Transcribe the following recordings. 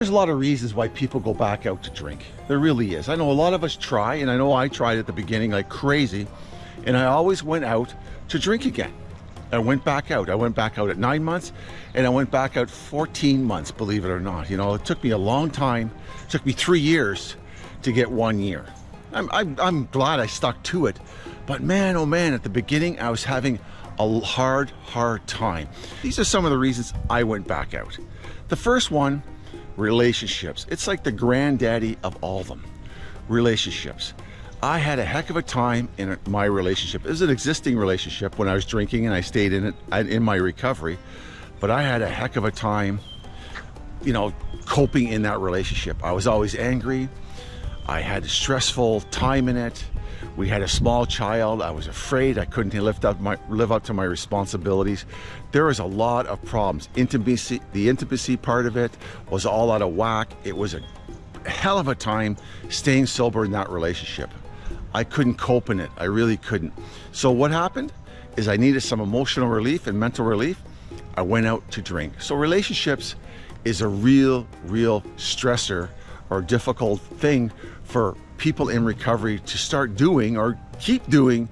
There's a lot of reasons why people go back out to drink. There really is. I know a lot of us try, and I know I tried at the beginning like crazy, and I always went out to drink again. I went back out. I went back out at nine months, and I went back out 14 months, believe it or not. You know, it took me a long time. It took me three years to get one year. I'm, I'm, I'm glad I stuck to it. But man, oh man, at the beginning, I was having a hard, hard time. These are some of the reasons I went back out. The first one relationships. It's like the granddaddy of all of them. Relationships. I had a heck of a time in my relationship. It was an existing relationship when I was drinking and I stayed in it in my recovery. But I had a heck of a time, you know, coping in that relationship. I was always angry. I had a stressful time in it. We had a small child. I was afraid I couldn't lift up my, live up to my responsibilities. There was a lot of problems. Intimacy, the intimacy part of it was all out of whack. It was a hell of a time staying sober in that relationship. I couldn't cope in it. I really couldn't. So what happened is I needed some emotional relief and mental relief. I went out to drink. So relationships is a real, real stressor or difficult thing for people in recovery to start doing or keep doing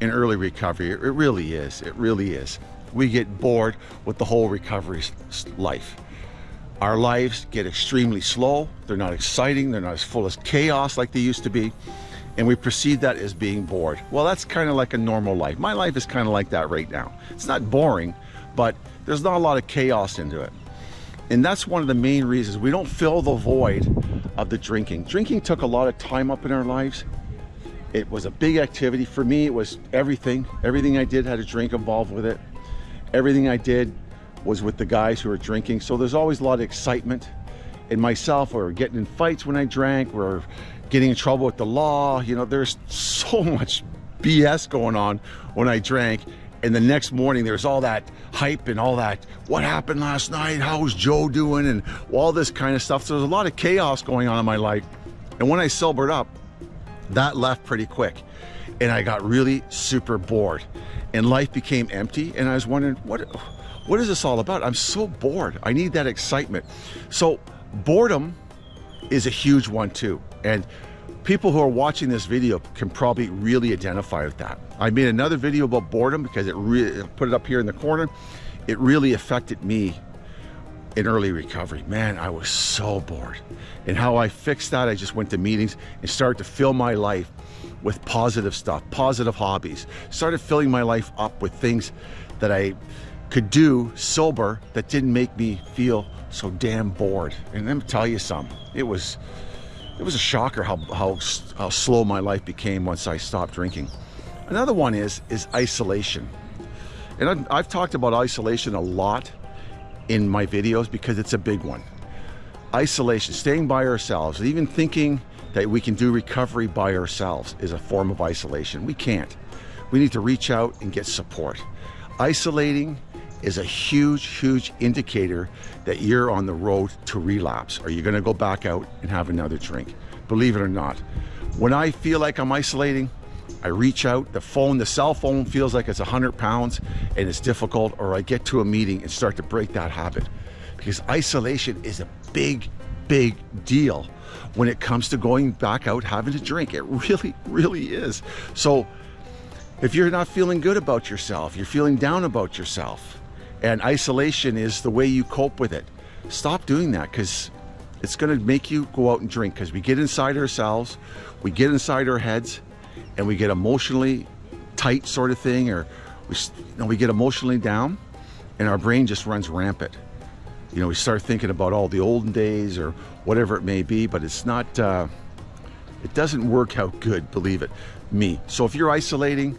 in early recovery. It really is. It really is. We get bored with the whole recovery life. Our lives get extremely slow. They're not exciting. They're not as full of chaos like they used to be. And we perceive that as being bored. Well, that's kind of like a normal life. My life is kind of like that right now. It's not boring, but there's not a lot of chaos into it. And that's one of the main reasons we don't fill the void of the drinking. Drinking took a lot of time up in our lives. It was a big activity. For me, it was everything. Everything I did had a drink involved with it. Everything I did was with the guys who were drinking. So there's always a lot of excitement. And myself, were getting in fights when I drank. Are getting in trouble with the law. You know, there's so much BS going on when I drank and the next morning there's all that hype and all that what happened last night? How's joe doing? And all this kind of stuff. So there's a lot of chaos going on in my life. And when i sobered up that left pretty quick. And i got really super bored. And life became empty. And i was wondering what what is this all about? I'm so bored. I need that excitement. So boredom is a huge one too. And people who are watching this video can probably really identify with that. I made another video about boredom because it really put it up here in the corner. It really affected me in early recovery. Man, I was so bored. And how I fixed that, I just went to meetings and started to fill my life with positive stuff, positive hobbies. Started filling my life up with things that I could do sober that didn't make me feel so damn bored. And let me tell you something, it was it was a shocker how, how, how slow my life became once I stopped drinking. Another one is, is isolation. And I've, I've talked about isolation a lot in my videos because it's a big one. Isolation, staying by ourselves, even thinking that we can do recovery by ourselves is a form of isolation. We can't. We need to reach out and get support. Isolating is a huge, huge indicator that you're on the road to relapse. Are you gonna go back out and have another drink? Believe it or not. When I feel like I'm isolating, I reach out, the phone, the cell phone feels like it's 100 pounds and it's difficult, or I get to a meeting and start to break that habit. Because isolation is a big, big deal when it comes to going back out having a drink. It really, really is. So if you're not feeling good about yourself, you're feeling down about yourself, and isolation is the way you cope with it. Stop doing that because it's going to make you go out and drink because we get inside ourselves, we get inside our heads, and we get emotionally tight sort of thing, or we, you know, we get emotionally down, and our brain just runs rampant. You know, we start thinking about all the olden days or whatever it may be, but it's not, uh, it doesn't work out good, believe it, me. So if you're isolating,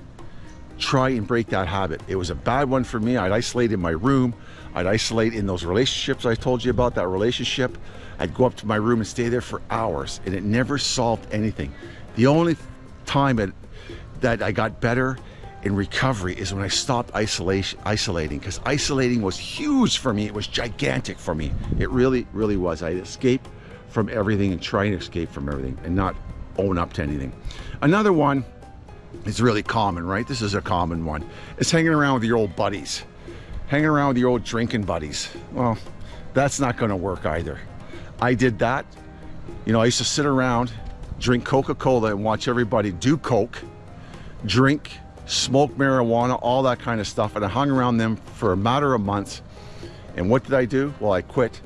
try and break that habit. It was a bad one for me. I'd isolate in my room. I'd isolate in those relationships I told you about, that relationship. I'd go up to my room and stay there for hours and it never solved anything. The only time it, that I got better in recovery is when I stopped isolation, isolating because isolating was huge for me. It was gigantic for me. It really, really was. I escaped from everything and try and escape from everything and not own up to anything. Another one is really common, right? This is a common one. It's hanging around with your old buddies. Hanging around with your old drinking buddies. Well, that's not gonna work either. I did that. You know, I used to sit around, drink Coca-Cola and watch everybody do Coke, drink, smoke marijuana, all that kind of stuff. And I hung around them for a matter of months. And what did I do? Well, I quit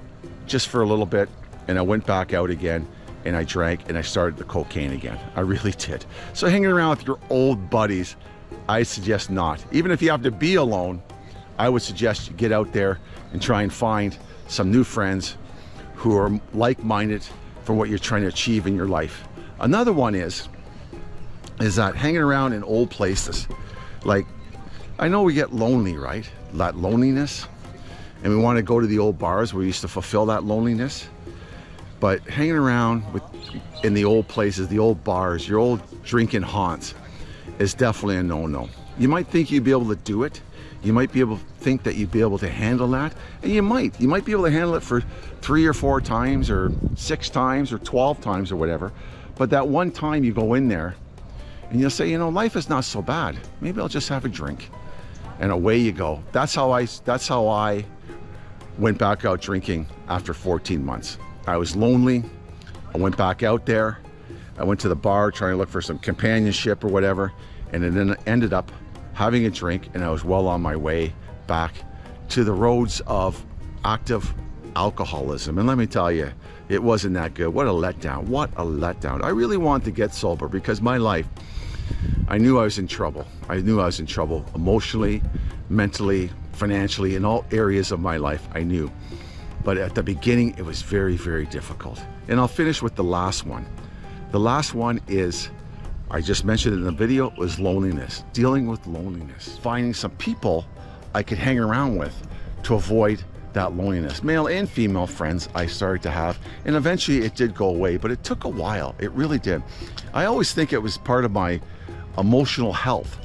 just for a little bit and I went back out again and I drank and I started the cocaine again. I really did. So hanging around with your old buddies, I suggest not. Even if you have to be alone, I would suggest you get out there and try and find some new friends who are like-minded for what you're trying to achieve in your life. Another one is, is that hanging around in old places, like, I know we get lonely, right? That loneliness. And we want to go to the old bars where we used to fulfill that loneliness. But hanging around with in the old places, the old bars, your old drinking haunts is definitely a no-no. You might think you'd be able to do it. You might be able to think that you'd be able to handle that. And you might. You might be able to handle it for three or four times or six times or 12 times or whatever. But that one time you go in there and you'll say, you know, life is not so bad. Maybe I'll just have a drink. And away you go. That's how I, that's how I went back out drinking after 14 months. I was lonely. I went back out there. I went to the bar trying to look for some companionship or whatever, and it then ended up having a drink, and I was well on my way back to the roads of active alcoholism. And let me tell you, it wasn't that good. What a letdown. What a letdown. I really wanted to get sober because my life, I knew I was in trouble. I knew I was in trouble emotionally, mentally, financially, in all areas of my life, I knew. But at the beginning, it was very, very difficult. And I'll finish with the last one. The last one is, I just mentioned in the video, was loneliness. Dealing with loneliness. Finding some people I could hang around with to avoid that loneliness. Male and female friends I started to have, and eventually it did go away, but it took a while. It really did. I always think it was part of my emotional health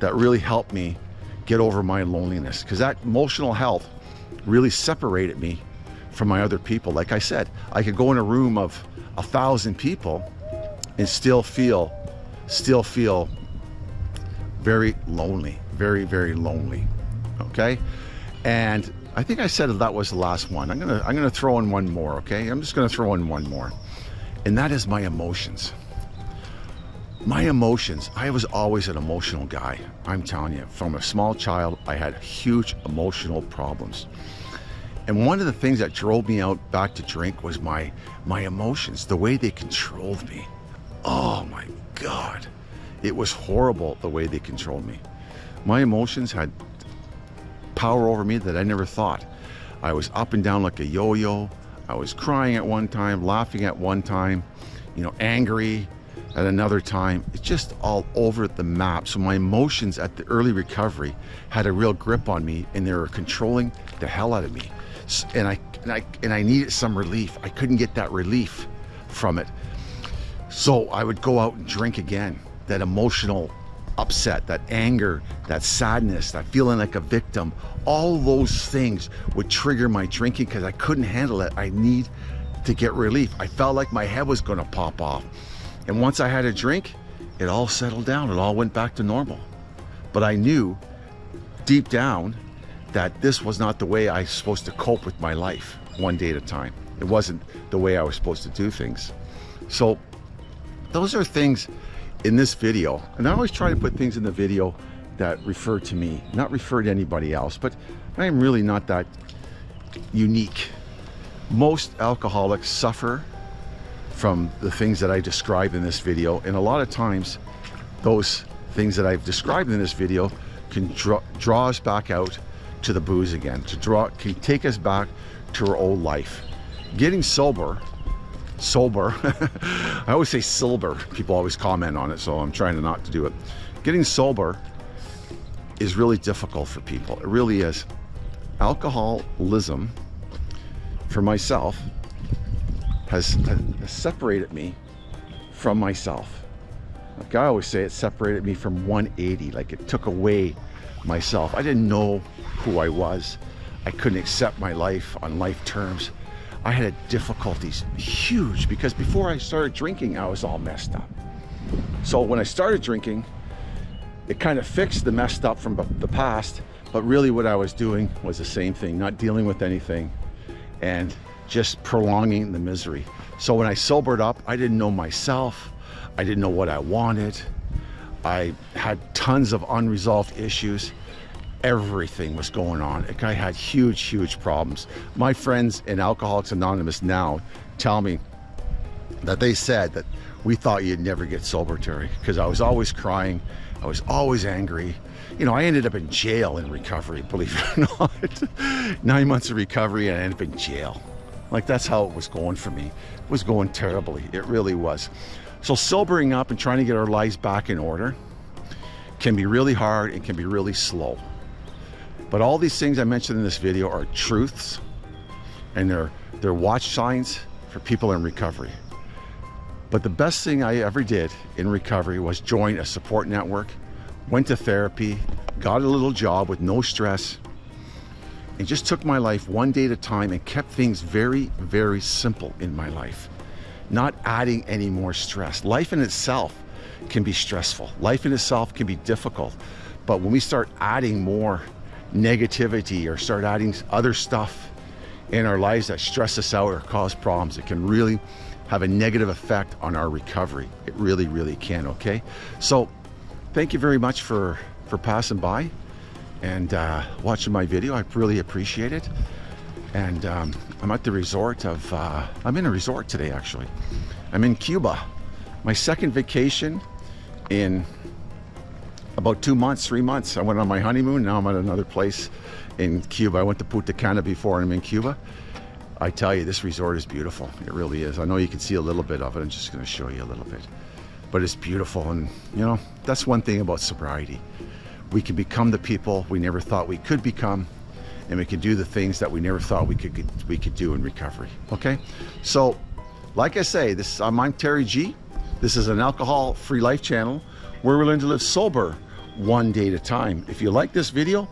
that really helped me get over my loneliness because that emotional health really separated me from my other people. Like I said, I could go in a room of a thousand people and still feel, still feel very lonely, very, very lonely. Okay. And I think I said that was the last one. I'm gonna I'm gonna throw in one more, okay? I'm just gonna throw in one more. And that is my emotions. My emotions. I was always an emotional guy. I'm telling you, from a small child, I had huge emotional problems. And one of the things that drove me out back to drink was my my emotions, the way they controlled me. Oh my God. It was horrible the way they controlled me. My emotions had power over me that I never thought. I was up and down like a yo-yo. I was crying at one time, laughing at one time, you know, angry at another time. It's just all over the map. So my emotions at the early recovery had a real grip on me and they were controlling the hell out of me and I, and I and I needed some relief. I couldn't get that relief from it. So I would go out and drink again. That emotional upset, that anger, that sadness, that feeling like a victim, all those things would trigger my drinking because I couldn't handle it. I need to get relief. I felt like my head was going to pop off. And once I had a drink, it all settled down. It all went back to normal. But I knew deep down that this was not the way I was supposed to cope with my life one day at a time. It wasn't the way I was supposed to do things. So those are things in this video. And I always try to put things in the video that refer to me, not refer to anybody else, but I am really not that unique. Most alcoholics suffer from the things that I describe in this video. And a lot of times those things that I've described in this video can draw, draw us back out to the booze again, to draw, can take us back to our old life. Getting sober, sober, I always say silver, people always comment on it, so I'm trying to not to do it. Getting sober is really difficult for people, it really is. Alcoholism, for myself, has, has separated me from myself. Like I always say, it separated me from 180, like it took away myself. I didn't know who I was. I couldn't accept my life on life terms. I had difficulties huge because before I started drinking, I was all messed up. So when I started drinking, it kind of fixed the messed up from the past, but really what I was doing was the same thing, not dealing with anything and just prolonging the misery. So when I sobered up, I didn't know myself. I didn't know what I wanted. I had tons of unresolved issues. Everything was going on. Like I had huge, huge problems. My friends in Alcoholics Anonymous now tell me that they said that we thought you'd never get sober, Terry, because I was always crying. I was always angry. You know, I ended up in jail in recovery, believe it or not. Nine months of recovery and I ended up in jail. Like that's how it was going for me. It was going terribly. It really was. So sobering up and trying to get our lives back in order can be really hard and can be really slow. But all these things I mentioned in this video are truths and they're, they're watch signs for people in recovery. But the best thing I ever did in recovery was join a support network, went to therapy, got a little job with no stress, and just took my life one day at a time and kept things very, very simple in my life, not adding any more stress. Life in itself can be stressful. Life in itself can be difficult. But when we start adding more negativity or start adding other stuff in our lives that stress us out or cause problems, it can really have a negative effect on our recovery. It really, really can, okay? So thank you very much for, for passing by and uh, watching my video. I really appreciate it. And um, I'm at the resort of, uh, I'm in a resort today actually. I'm in Cuba. My second vacation in about two months, three months. I went on my honeymoon, now I'm at another place in Cuba. I went to Punta Cana before and I'm in Cuba. I tell you, this resort is beautiful. It really is. I know you can see a little bit of it. I'm just going to show you a little bit. But it's beautiful. And, you know, that's one thing about sobriety. We can become the people we never thought we could become. And we can do the things that we never thought we could we could do in recovery. Okay? So, like I say, this I'm, I'm Terry G. This is an alcohol-free life channel where we learn to live sober one day at a time. If you like this video,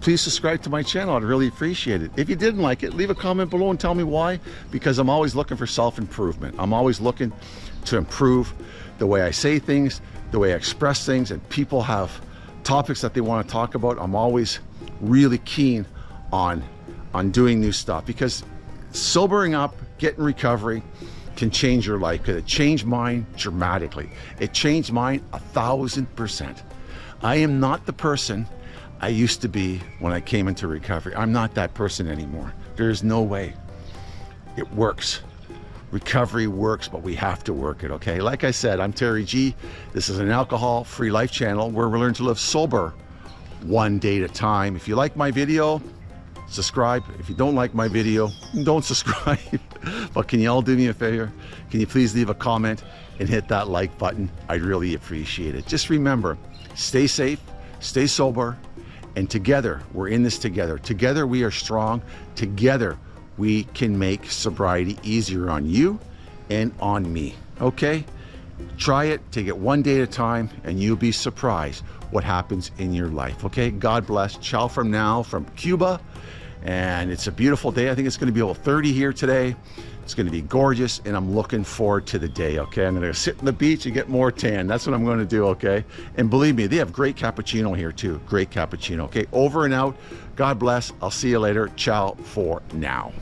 please subscribe to my channel. I'd really appreciate it. If you didn't like it, leave a comment below and tell me why, because I'm always looking for self-improvement. I'm always looking to improve the way I say things, the way I express things, and people have topics that they want to talk about. I'm always really keen on, on doing new stuff because sobering up, getting recovery, can change your life because it changed mine dramatically. It changed mine a thousand percent. I am not the person I used to be when I came into recovery. I'm not that person anymore. There's no way. It works. Recovery works, but we have to work it, okay? Like I said, I'm Terry G. This is an alcohol-free life channel where we learn to live sober one day at a time. If you like my video, subscribe. If you don't like my video, don't subscribe. but can you all do me a favor? Can you please leave a comment and hit that like button? I'd really appreciate it. Just remember, stay safe, stay sober, and together, we're in this together. Together, we are strong. Together, we can make sobriety easier on you and on me. Okay? Try it, take it one day at a time, and you'll be surprised what happens in your life. Okay? God bless. Ciao from now from Cuba. And it's a beautiful day. I think it's going to be about 30 here today. It's going to be gorgeous, and I'm looking forward to the day, okay? I'm going to sit on the beach and get more tan. That's what I'm going to do, okay? And believe me, they have great cappuccino here, too. Great cappuccino, okay? Over and out. God bless. I'll see you later. Ciao for now.